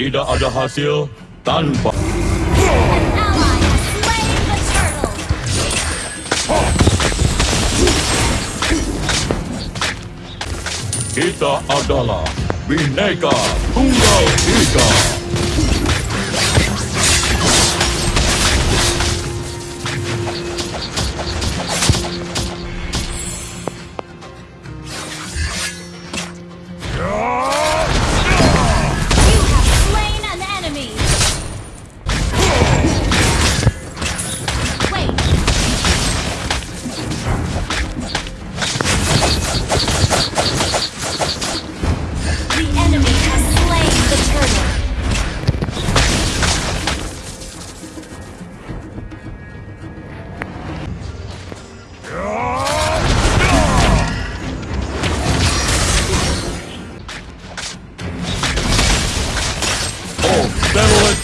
Tidak ada hasil tanpa kita adalah Bineka Tunggal Ika.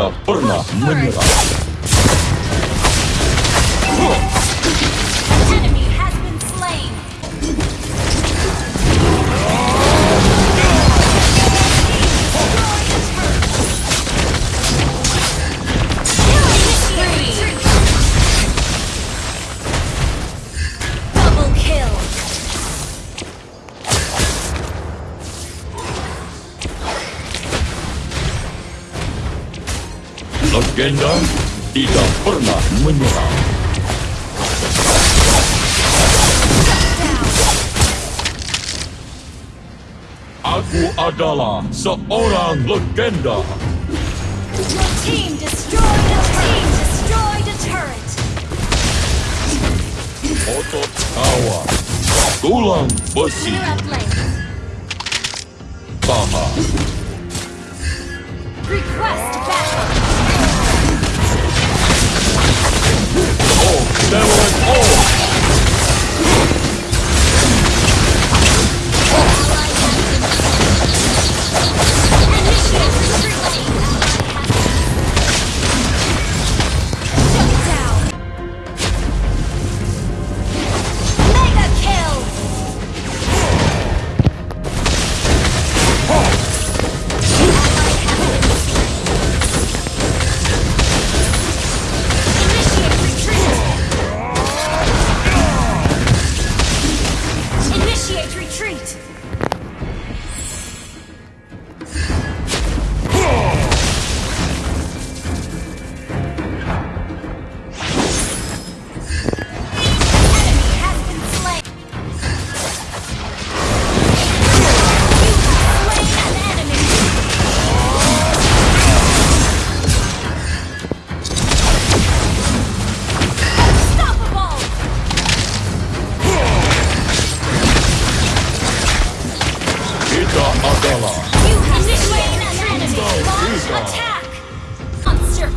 Чёрт, порно, мудила. Legenda tidak pernah menyerah. Aku adalah seorang legenda. Your team destroyed a team destroyed a turret. Otot. Tulang besi.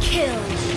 Kill.